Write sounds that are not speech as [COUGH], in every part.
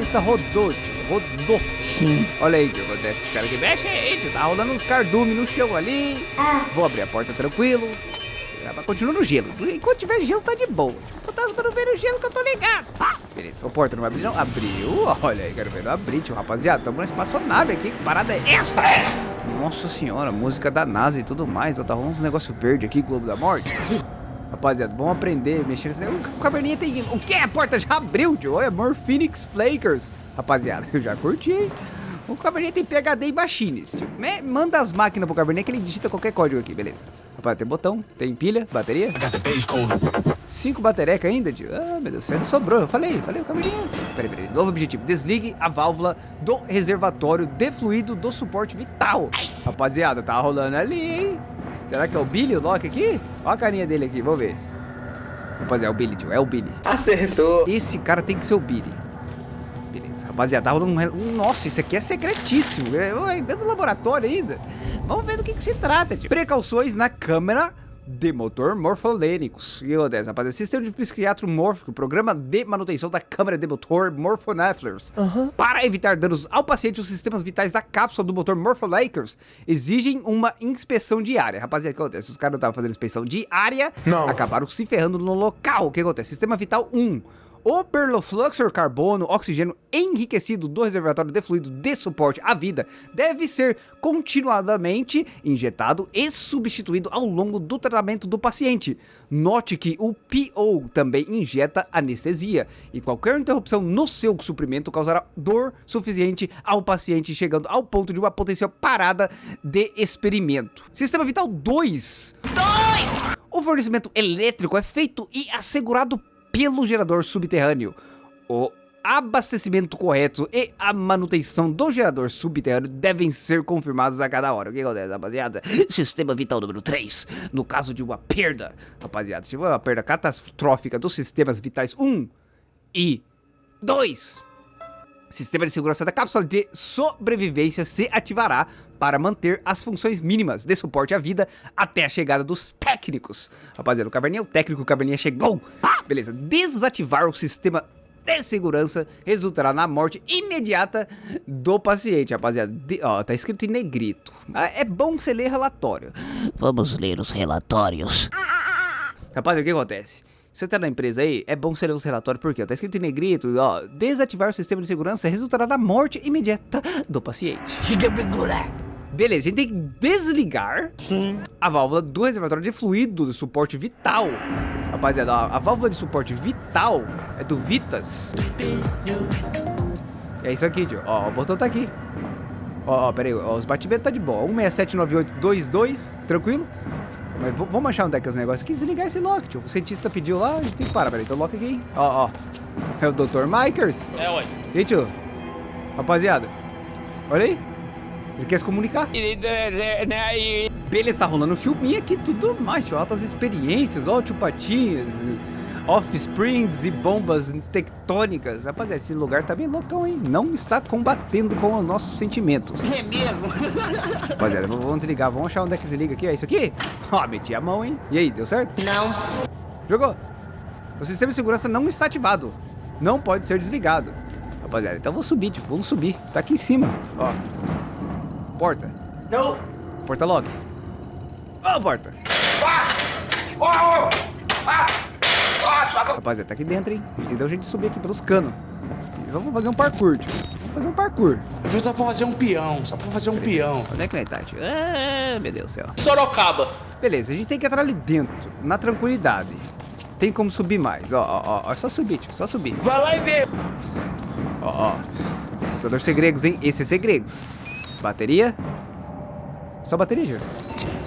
O cientista rodou, tio. Rodou. Sim. Olha aí, tio. Acontece esses caras aqui. Mexe aí, tio. Tá rolando uns cardumes no chão ali. Ah. Vou abrir a porta tranquilo. Mas continua no gelo. Enquanto tiver gelo, tá de boa. O fantasma não vê no gelo que eu tô ligado. Pá. Beleza, a porta não vai abrir não? Abriu. Olha aí, quero ver. Não abrir, tio. Rapaziada, tamo na espaçonave aqui. Que parada é essa? Nossa senhora, música da NASA e tudo mais. Ó, Tá rolando uns negócios verdes aqui, Globo da Morte. Rapaziada, vamos aprender mexer nesse negócio. O caverninha tem... O que? A porta já abriu, tio. Olha, More Phoenix Flakers. Rapaziada, [LAUGHS] eu já curti, hein? O Cabernet tem PHD em machines, tio. Manda as máquinas pro Cabernet que ele digita qualquer código aqui, beleza. Rapaz, tem botão, tem pilha, bateria. Cinco batereca ainda, tio. Ah, meu Deus ainda sobrou. Eu falei, falei, o Cabernet. Peraí, peraí. Novo objetivo. Desligue a válvula do reservatório de fluido do suporte vital. Rapaziada, tá rolando ali, hein? Será que é o Billy, o Loki aqui? Olha a carinha dele aqui, vamos ver. Rapaziada, é o Billy, tio. É o Billy. Acertou. Esse cara tem que ser o Billy. Beleza, rapaziada, um... Nossa, isso aqui é secretíssimo. É é dentro do laboratório ainda. Vamos ver do que, que se trata, tio. Precauções na câmera de motor morfolênicos. E acontece, rapaziada, sistema de psiquiatro mórfico, programa de manutenção da câmara de motor morphonephilers. Para evitar danos ao paciente, os sistemas vitais da cápsula do motor morpholakers exigem uma inspeção diária. Rapaziada, o que acontece? Os caras não estavam fazendo inspeção diária, Não. acabaram se ferrando no local. O que acontece? Sistema vital 1. O perlofluxor carbono oxigênio enriquecido do reservatório de fluido de suporte à vida deve ser continuadamente injetado e substituído ao longo do tratamento do paciente. Note que o PO também injeta anestesia e qualquer interrupção no seu suprimento causará dor suficiente ao paciente, chegando ao ponto de uma potencial parada de experimento. Sistema vital 2. O fornecimento elétrico é feito e assegurado pelo gerador subterrâneo. O abastecimento correto e a manutenção do gerador subterrâneo devem ser confirmados a cada hora. O que acontece, rapaziada? [LAUGHS] Sistema vital número 3. No caso de uma perda, rapaziada, se for uma perda catastrófica dos sistemas vitais 1 e 2, Sistema de segurança da cápsula de sobrevivência se ativará para manter as funções mínimas de suporte à vida até a chegada dos técnicos. Rapaziada, o Caverninha é o técnico, o Caverninha chegou. Beleza, desativar o sistema de segurança resultará na morte imediata do paciente, rapaziada. De- ó, tá escrito em negrito. Ah, É bom você ler relatório. Vamos ler os relatórios. Rapaziada, o que acontece? Você tá na empresa aí, é bom você ler os relatórios, porque ó, tá escrito em negrito, ó, desativar o sistema de segurança resultará na morte imediata do paciente. Beleza, a gente tem que desligar a válvula do reservatório de fluido do suporte vital. Rapaziada, ó, a válvula de suporte vital é do Vitas. É isso aqui, tio. Ó, o botão tá aqui. Ó, ó, pera aí, ó, os batimentos tá de boa. 1679822, tranquilo? Mas vamos achar onde é que é os negócios aqui. Desligar esse lock, tio. O cientista pediu lá, a gente tem que parar. Peraí, então lock aqui? Ó, ó. É o Dr. Mikers. É, ué. E aí, tio? Rapaziada, olha aí. Ele quer se comunicar. Beleza, tá rolando um filminho aqui, tudo mais, tio. Altas experiências, ó, tio Patinhas, offsprings e bombas tectônicas. Rapaziada, esse lugar tá bem loucão, hein? Não está combatendo com os nossos sentimentos. É mesmo? [LAUGHS] Rapaziada, vamos desligar, vamos achar onde é que desliga aqui. É isso aqui? Ó, meti a mão, hein? E aí, deu certo? Não. Jogou. O sistema de segurança não está ativado. Não pode ser desligado. Rapaziada, então vou subir, tipo, vamos subir. Tá aqui em cima, ó. Porta. Não. Porta lock. Ó, porta. Rapaziada, tá aqui dentro, hein? A gente tem que dar um jeito de subir aqui pelos canos. E Vamos fazer um parkour, tio. Vamos fazer um parkour. Eu fiz só pra fazer um peão, só pra fazer um peão. Onde é que nós tá, tio? Ah, meu Deus do céu. Sorocaba. Beleza, a gente tem que entrar ali dentro, na tranquilidade. Tem como subir mais, ó, ó, ó, é só subir, tio, só subir. Vai lá e vê. Ó, ó. Jogador segregos, hein? Esse é segregos. Bateria. Só bateria, Júlio.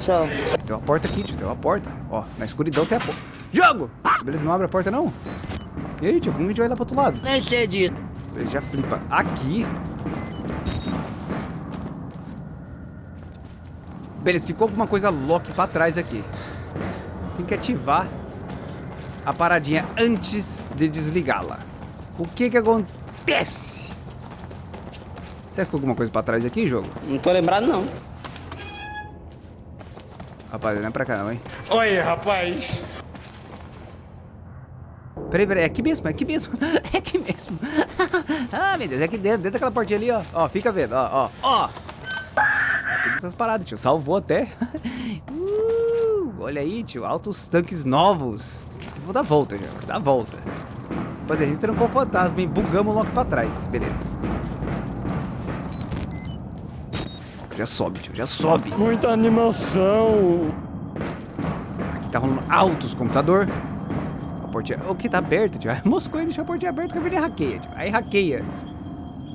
Só. Tem uma porta aqui, tio. Tem uma porta. Ó, na escuridão tem a porta. Jogo! Beleza, não abre a porta, não? E aí, tio, como a gente vai lá pro outro lado? Nem sei disso. Ele já flipa aqui. Beleza, ficou alguma coisa lock pra trás aqui. Tem que ativar a paradinha antes de desligá-la. O que que acontece? Será que ficou alguma coisa pra trás aqui, jogo? Não tô lembrado, não. Rapaz, não é pra cá não, hein? Oi, rapaz. Peraí, peraí, é aqui mesmo, é aqui mesmo. [LAUGHS] É aqui mesmo. [LAUGHS] ah, meu Deus, é aqui dentro, dentro daquela portinha ali, ó. Ó, fica vendo, ó, ó, ó. Aqui das paradas, tio. Salvou até. [LAUGHS] uh, olha aí, tio. Altos tanques novos. Vou dar volta, já. Dá volta. Pois é, a gente trancou o fantasma, hein? Bugamos logo pra trás. Beleza. Já sobe, tio. Já sobe. Muita animação. Aqui tá rolando altos computador. O que tá aberto, tio? [LAUGHS] Moscou e deixou a portinha aberta que a menina hackeia, tio. Aí hackeia.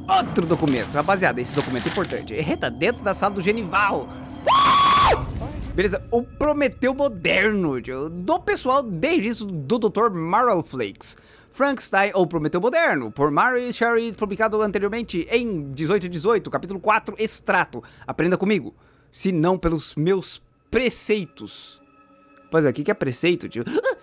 Outro documento. Rapaziada, esse documento é importante. Ele tá dentro da sala do Genival. [LAUGHS] Beleza, o Prometeu Moderno, tio, do pessoal desde isso do Dr. Marvel Flakes. Frankenstein ou Prometeu Moderno, por Mary Sherry, publicado anteriormente em 1818, capítulo 4, extrato. Aprenda comigo, se não pelos meus preceitos. Pois é, o que é preceito, tio? [GASPS]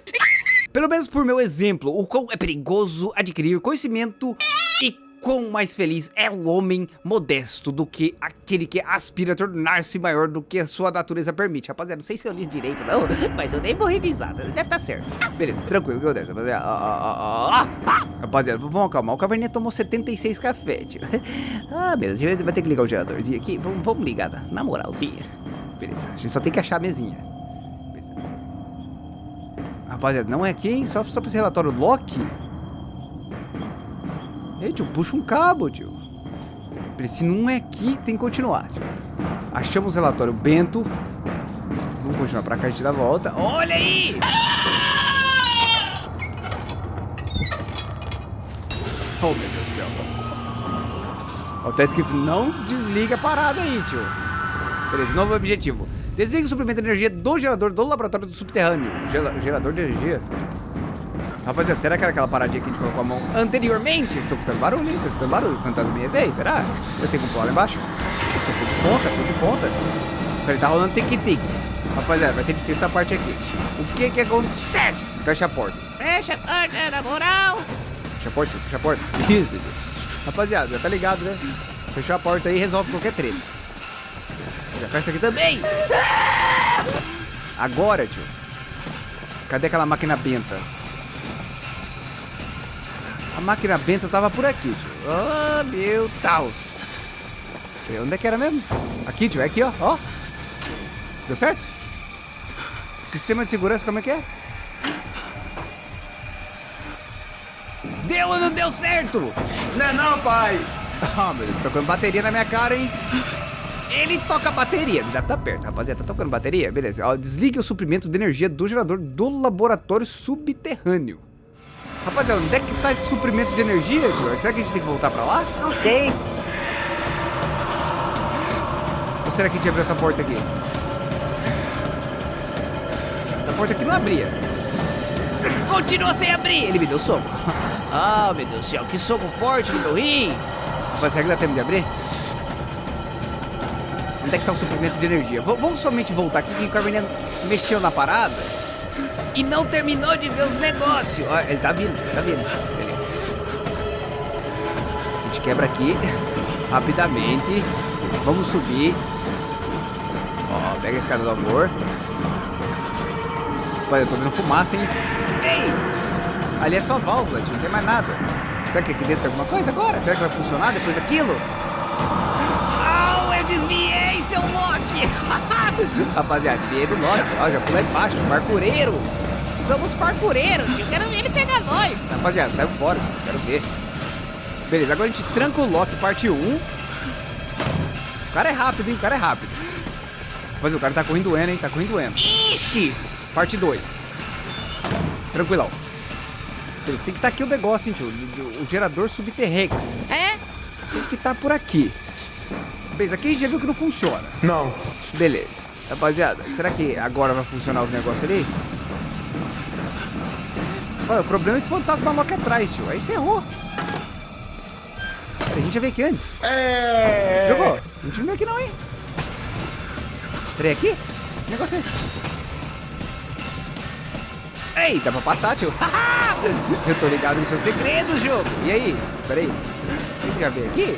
Pelo menos por meu exemplo, o quão é perigoso adquirir conhecimento e quão mais feliz é o homem modesto do que aquele que aspira a tornar-se maior do que a sua natureza permite. Rapaziada, não sei se eu li direito não, [LAUGHS] mas eu nem vou revisar, deve estar certo. Beleza, tranquilo, que acontece, rapaziada? Ah, ah, ah. Rapaziada, vamos acalmar, o Caverninha tomou 76 café, tio. [LAUGHS] Ah, beleza, a gente vai ter que ligar o geradorzinho aqui, vamos, vamos ligar na moralzinha. Beleza, a gente só tem que achar a mesinha. Rapaziada, não é aqui, hein? Só, só pra esse relatório Loki? Ei, tio, puxa um cabo, tio. Se não é aqui, tem que continuar, tio. Achamos o relatório Bento. Vamos continuar pra cá, a gente dá a volta. Olha aí! Oh, meu Deus do céu. Ó, tá escrito, não desliga a parada aí, tio. Beleza, novo objetivo. Desliga o suprimento de energia do gerador do laboratório do subterrâneo. Gela- gerador de energia? Rapaziada, será que era aquela paradinha que a gente colocou a mão anteriormente? Estou escutando barulho, hein? Estou escutando barulho. Fantasminha veio, será? Você tem como pular lá embaixo? Você pô de ponta, pô de ponta. Peraí, tá rolando tic-tic. Rapaziada, vai ser difícil essa parte aqui. O que que acontece? Fecha a porta. Fecha a porta, na moral. Fecha a porta, fecha a porta. [LAUGHS] Isso. Rapaziada, já tá ligado, né? Fechou a porta aí e resolve qualquer treta. Já fecha aqui também. Agora, tio. Cadê aquela máquina benta? A máquina benta tava por aqui, tio. Oh, meu Deus. Onde é que era mesmo? Aqui, tio. É aqui, ó. Ó. Deu certo? Sistema de segurança, como é que é? Deu ou não deu certo? Não é não, pai. [LAUGHS] Ah, meu Deus, tocando bateria na minha cara, hein? Ele toca bateria, deve estar perto, rapaziada. Tá tocando bateria? Beleza. Ó, desligue o suprimento de energia do gerador do laboratório subterrâneo. Rapaziada, onde é que tá esse suprimento de energia, tio? Será que a gente tem que voltar pra lá? Não sei. Ou será que a gente abriu essa porta aqui? Essa porta aqui não abria. Continua sem abrir! Ele me deu soco. [LAUGHS] Ah, meu Deus do céu, que soco forte no meu rim! Rapaz, será que dá tempo de abrir? Onde é que tá o suprimento de energia? V- vamos somente voltar aqui que o Carmenia mexeu na parada e não terminou de ver os negócios. Ó, ele tá vindo, ele tá vindo. Beleza. A gente quebra aqui rapidamente. Vamos subir. Ó, pega a escada do amor. Olha, eu tô vendo fumaça, hein? Ei! Ali é só válvula, não tem mais nada. Será que aqui dentro tem alguma coisa agora? Será que vai funcionar depois daquilo? Au, eu desviei, seu Loki! [LAUGHS] Rapaziada, desviei do Loki. Ó, já pulei embaixo, parkureiro. Somos parkureiros. Eu quero ver ele pegar nós. Rapaziada, saiu fora, quero ver. Beleza, agora a gente tranca o Loki, parte 1. O cara é rápido, hein? O cara é rápido. Rapaziada, o cara tá correndo N, hein? Tá correndo N. Ixi! Parte 2. Tranquilão. Beleza, tem que estar aqui o negócio, hein, tio? O, o gerador subterrex. É? Tem que estar por aqui. Beleza, aqui a gente já viu que não funciona. Não. Beleza. Rapaziada, será que agora vai funcionar os negócios ali? Olha, o problema é esse fantasma logo atrás, tio. Aí ferrou. A gente já veio aqui antes. É. Jogou? A gente não veio aqui não, hein? Peraí, aqui? Que negócio é esse? Peraí, dá pra passar, tio. [LAUGHS] Eu tô ligado nos seus segredos, jogo. E aí? Peraí. Quem que já veio aqui?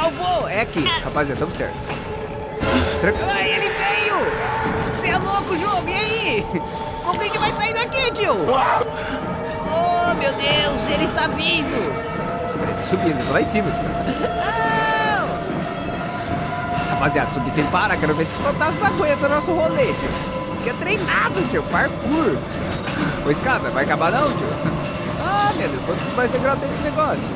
Salvou! É aqui. Rapaziada, tamo certo. Tranquilo. Ai, ele veio! Você é louco, jogo! E aí? Como que a gente vai sair daqui, tio? Oh, meu Deus! Ele está vindo! Tô subindo. Tô lá em cima, tio. Rapaziada, subir sem parar. Quero ver se aguentam o nosso rolê, tio. Que é treinado, tio. Parkour. Ô, escada, vai acabar não, tio? [LAUGHS] Ah, meu Deus. Quantos vai degrau tem desse negócio?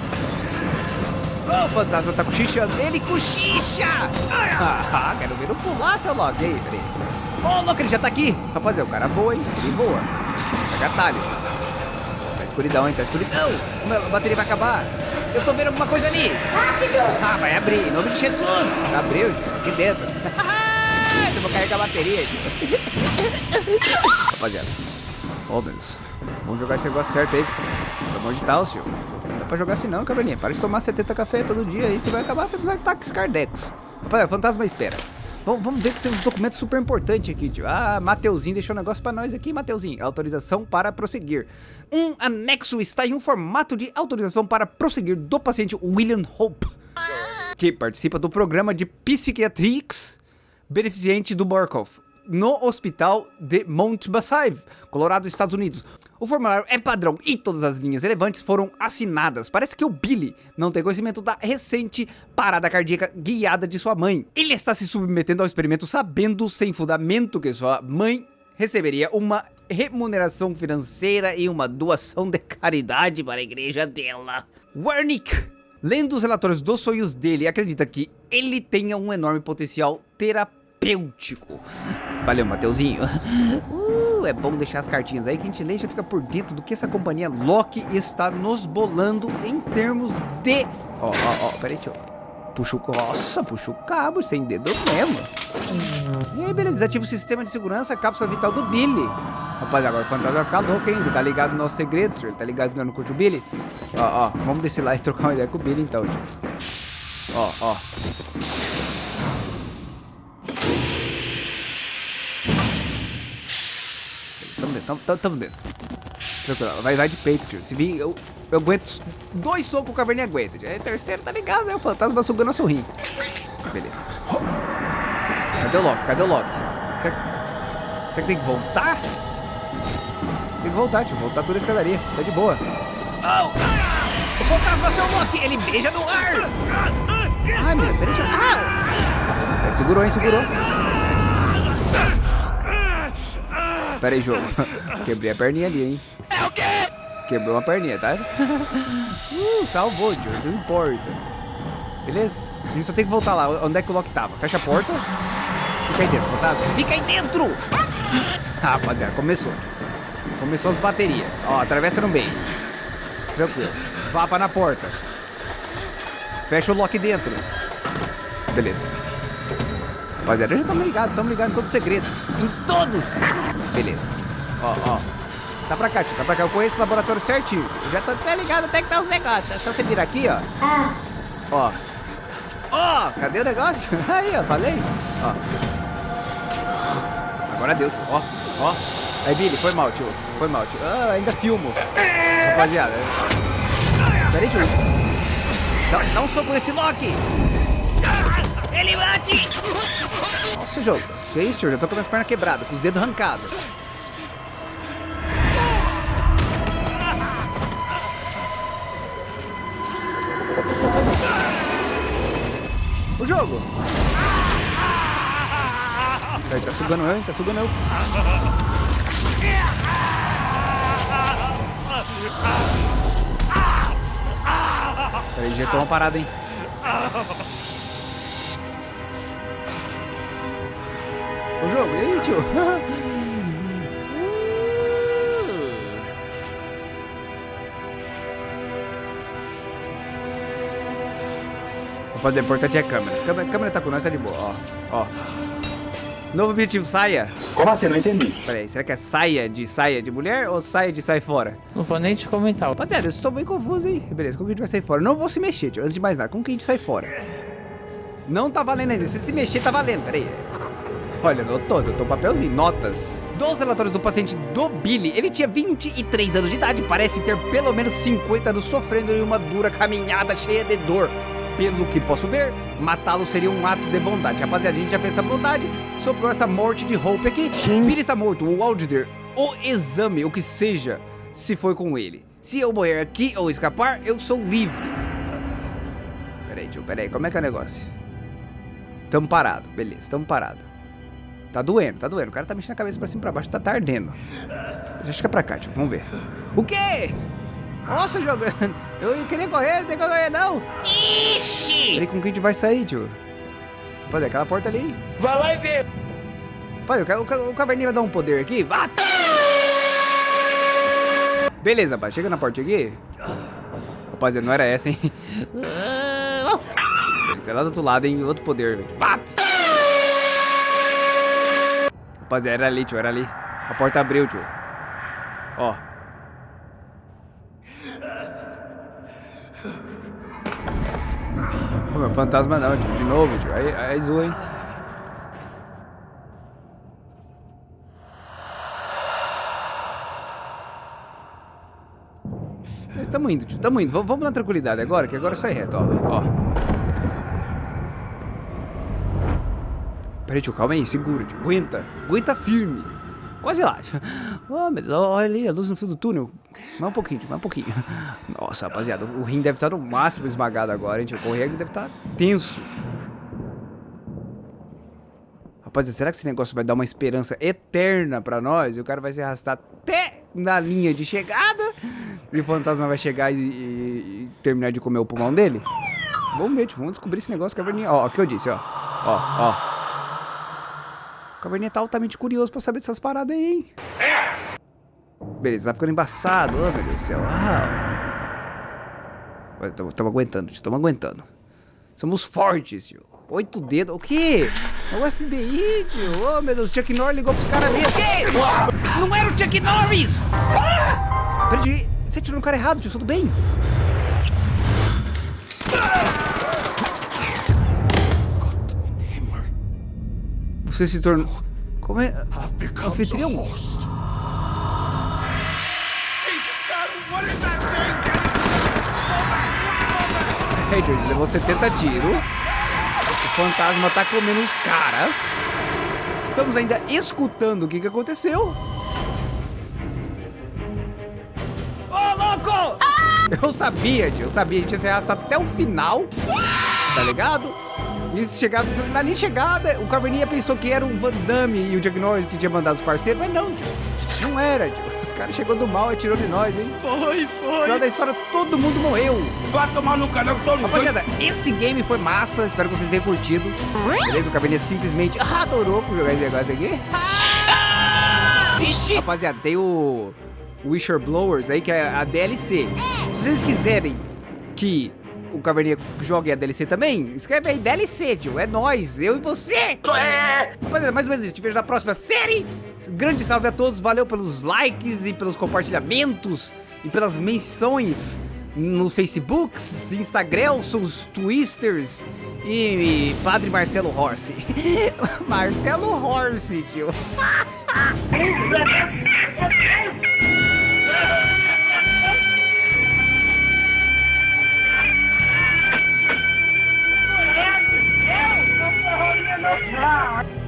O fantasma tá cochichando. Ele cochicha! Ah, quero ver não pular, seu Loki. E aí, peraí. Ô, louco, ele já tá aqui. Rapaziada, o cara voa, hein? Ele voa. Pega atalho. Tá escuridão, hein? Tá escuridão. A bateria vai acabar. Eu tô vendo alguma coisa ali. Rápido! Ah, vai abrir. Em nome de Jesus. Abriu. Aqui dentro. [LAUGHS] Eu vou carregar a bateria. Rapaziada. Ô, meu Deus. Vamos jogar esse negócio certo aí. Pelo amor de Deus, tio. Dá pra jogar assim não, caverninha. Para de tomar 70 café todo dia aí, você vai acabar tendo ataques cardecos. Rapaziada, fantasma espera. Vamos, vamos ver que tem uns documentos super importantes aqui, tio. Ah, Mateuzinho deixou um negócio pra nós aqui, Mateuzinho. Autorização para prosseguir. Um anexo está em um formato de autorização para prosseguir do paciente William Hope, que participa do programa de Psychiatrics beneficente do Borkov no hospital de Mount Bassive, Colorado, Estados Unidos. O formulário é padrão e todas as linhas relevantes foram assinadas. Parece que o Billy não tem conhecimento da recente parada cardíaca guiada de sua mãe. Ele está se submetendo ao experimento sabendo sem fundamento que sua mãe receberia uma remuneração financeira e uma doação de caridade para a igreja dela. Wernick lendo os relatórios dos sonhos dele, acredita que ele tenha um enorme potencial terapêutico. Valeu, Mateuzinho. Uh, é bom deixar as cartinhas aí que a gente lê já fica por dentro do que essa companhia Loki está nos bolando em termos de... Ó, ó, ó, peraí, tio. Puxa o... Nossa, puxa o cabo sem dedo mesmo. E aí, beleza. Desativa o sistema de segurança, cápsula vital do Billy. Rapaz, agora o fantasma vai ficar louco, hein? Ele tá ligado no nosso segredo. Ele tá ligado que não curte o Billy. Ó, ó. Vamos descer lá e trocar uma ideia com o Billy, então, tio. Ó, ó. Dentro, tamo, tamo, tamo dentro. Tranquilo, vai, vai de peito, tio. Se vir, eu, eu aguento dois socos, o caverninha aguenta. Tio. Aí, terceiro, tá ligado, né? O fantasma sugando o seu rim. Beleza. Cadê o Loki? Cadê o Loki? Será, será que tem que voltar? Tem que voltar, tio. Voltar toda a escadaria. Tá de boa. Oh! O fantasma, seu Loki! Ele beija no ar! Ai, meu Deus, peraí, tio. Ah! Segurou, hein? Segurou. Pera aí, jogo. [LAUGHS] Quebrei a perninha ali, hein? É o quê? Quebrou uma perninha, tá? [LAUGHS] Uh, salvou, tio. Não importa. Beleza? A gente só tem que voltar lá. Onde é que o Loki tava? Fecha a porta. Fica aí dentro, fantasma. Fica aí dentro! Ah, [LAUGHS] rapaziada, começou. Começou as baterias. Ó, atravessa no meio. Tranquilo. Vapa na porta. Fecha o Loki dentro. Beleza. Rapaziada, já estamos ligados, estamos ligados em todos os segredos. Em todos! Beleza. Ó, ó. Tá pra cá, tio, tá pra cá. Eu conheço o laboratório certinho. Eu já tô até ligado até que tá os negócios. É só você virar aqui, ó. Ó. Ó, cadê o negócio? [LAUGHS] Aí, ó, falei. Ó. Agora deu, tio. Ó, ó. Aí, Billy, foi mal, tio. Foi mal, tio. Ah, ainda filmo. Rapaziada. Peraí, tio. Dá, dá um soco nesse Loki. Ele bate! Nossa, jogo. Que isso, tio? Já tô com as pernas quebradas, com os dedos arrancados. O jogo! Aí, tá sugando eu, hein? Tá sugando eu. Peraí, injetou uma parada, hein? Jogo, e aí, tio? [LAUGHS] Rapaziada, o importante é a câmera. A câmera, a câmera tá com nós, tá de boa, ó. Ó. Novo objetivo, saia. Como assim? Não entendi. Pera aí, será que é saia de saia de mulher ou saia de sai fora? Não vou nem te comentar. Rapaziada, eu estou bem confuso, hein? Beleza, como que a gente vai sair fora? Não vou se mexer, tio. Antes de mais nada, como que a gente sai fora? Não tá valendo ainda. Se se mexer, tá valendo. Pera aí. Olha, notou, notou um papelzinho, notas. Dos relatórios do paciente do Billy, ele tinha 23 anos de idade, parece ter pelo menos 50 anos sofrendo em uma dura caminhada cheia de dor. Pelo que posso ver, matá-lo seria um ato de bondade. Rapaziada, a gente já fez essa bondade, soprou essa morte de Hope aqui. Sim. Billy está morto, o Auditor, o exame, o que seja, se foi com ele. Se eu morrer aqui ou escapar, eu sou livre. Peraí, tio, peraí, como é que é o negócio? Tamo parado, beleza, tamo parado. Tá doendo, tá doendo. O cara tá mexendo a cabeça pra cima e pra baixo, tá tardendo. Deixa que é pra cá, tio, vamos ver. O quê? Nossa, jogando. Eu queria correr, não tem que correr, não. Ixi! Peraí, como que a gente vai sair, tio? Pode aquela porta ali. Vai lá e vê. Pai, o, o, o caverninha vai dar um poder aqui. Vá! Beleza, pai. Chega na porta aqui. Rapaziada, não era essa, hein? Ah, Sei lá do outro lado, hein? Outro poder. velho. Vá! Rapaziada, era ali, tio. Era ali. A porta abriu, tio. Ó. Ô, meu, fantasma não, tio. De novo, tio. Aí, aí zoa, hein? Mas tamo indo, tio. Tamo indo. Vamos, vamos na tranquilidade agora, que agora sai reto, ó. Ó. Peraí, tio, calma aí, segura, tio. Aguenta, aguenta firme. Quase lá. [LAUGHS] Oh, mas olha ali, a luz no fim do túnel. Mais um pouquinho, tio, mais um pouquinho. [LAUGHS] Nossa, rapaziada, o rim deve estar no máximo esmagado agora, hein, tio. O correio deve estar tenso. Rapaziada, será que esse negócio vai dar uma esperança eterna pra nós? E o cara vai se arrastar até na linha de chegada? E o fantasma vai chegar e, e- e terminar de comer o pulmão dele? Vamos ver, tio, vamos descobrir esse negócio, caverninha. Ó, o que eu disse, ó. Ó, ó. O caverninha tá altamente curioso pra saber dessas paradas aí, hein? Beleza, tá ficando embaçado. Oh, meu Deus do céu. Ah. Estamos aguentando, tio, estamos aguentando. Somos fortes, tio. Oito dedos. O quê? É o FBI, tio. Oh, meu Deus, o Chuck Norris ligou pros caras mesmo. Que? Não era o Chuck Norris! Peraí, você tirou no cara errado, tio. Tudo bem? Você se tornou... Como é? Anfitrião? George, levou 70 tiros. O fantasma tá comendo os caras. Estamos ainda escutando o que, que aconteceu. Ô, louco! Eu sabia, tio. Eu sabia. A gente ia até o final. Tá ligado? E na linha de chegada, o Caverninha pensou que era o Van Damme e o Jack Norris que tinha mandado os parceiros. Mas não, tio. Não era, tio. Os caras chegou do mal e atirou de nós, hein? Foi, No foi. final da história, todo mundo morreu. Vai tomar no canal tô ligando. Rapaziada, esse game foi massa, espero que vocês tenham curtido. Beleza? O Caverninha simplesmente adorou por jogar esse negócio aqui. Ixi! Rapaziada, tem o Wisher Blowers aí, que é a DLC. Se vocês quiserem que o Caverninha jogue a DLC também, escreve aí DLC, tio. É nóis, eu e você. Rapaziada, mais ou menos isso. Te vejo na próxima série. Grande salve a todos. Valeu pelos likes e pelos compartilhamentos e pelas menções no Facebook, Instagram, os Twisters e, e Padre Marcelo Horse. [LAUGHS] Marcelo Horse, tio. [LAUGHS] now.